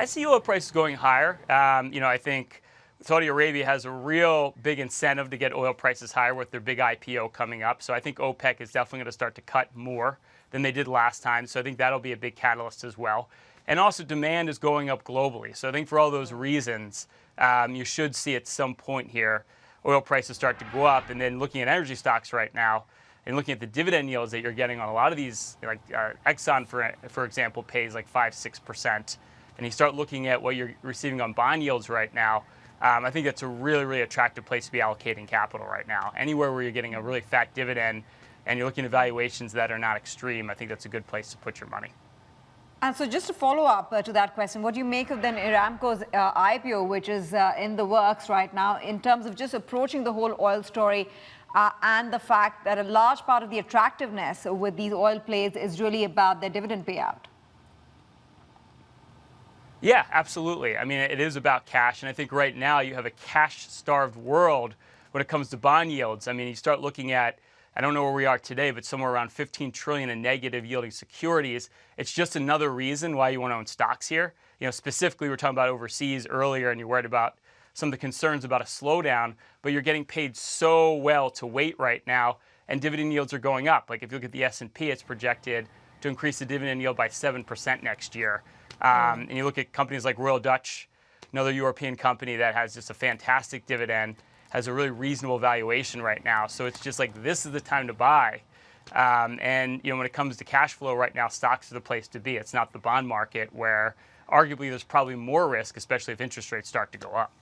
I see oil prices going higher. Um, you know, I think Saudi Arabia has a real big incentive to get oil prices higher with their big IPO coming up. So I think OPEC is definitely going to start to cut more than they did last time. So I think that'll be a big catalyst as well. And also demand is going up globally. So I think for all those reasons, um, you should see at some point here oil prices start to go up. And then looking at energy stocks right now, and looking at the dividend yields that you're getting on a lot of these, like uh, Exxon, for, for example, pays like 5 6%. And you start looking at what you're receiving on bond yields right now, um, I think that's a really, really attractive place to be allocating capital right now. Anywhere where you're getting a really fat dividend and you're looking at valuations that are not extreme, I think that's a good place to put your money. And so just to follow up uh, to that question, what do you make of then Aramco's uh, IPO, which is uh, in the works right now, in terms of just approaching the whole oil story uh, and the fact that a large part of the attractiveness with these oil plays is really about their dividend payout? Yeah, absolutely. I mean, it is about cash. And I think right now you have a cash starved world when it comes to bond yields. I mean, you start looking at, I don't know where we are today, but somewhere around 15 trillion in negative yielding securities. It's just another reason why you want to own stocks here. You know, specifically, we are talking about overseas earlier, and you're worried about some of the concerns about a slowdown, but you're getting paid so well to wait right now, and dividend yields are going up. Like if you look at the S&P, it's projected to increase the dividend yield by 7% next year. Um, and you look at companies like Royal Dutch, another European company that has just a fantastic dividend, has a really reasonable valuation right now. So it's just like this is the time to buy. Um, and you know, when it comes to cash flow right now, stocks are the place to be. It's not the bond market where arguably there's probably more risk, especially if interest rates start to go up.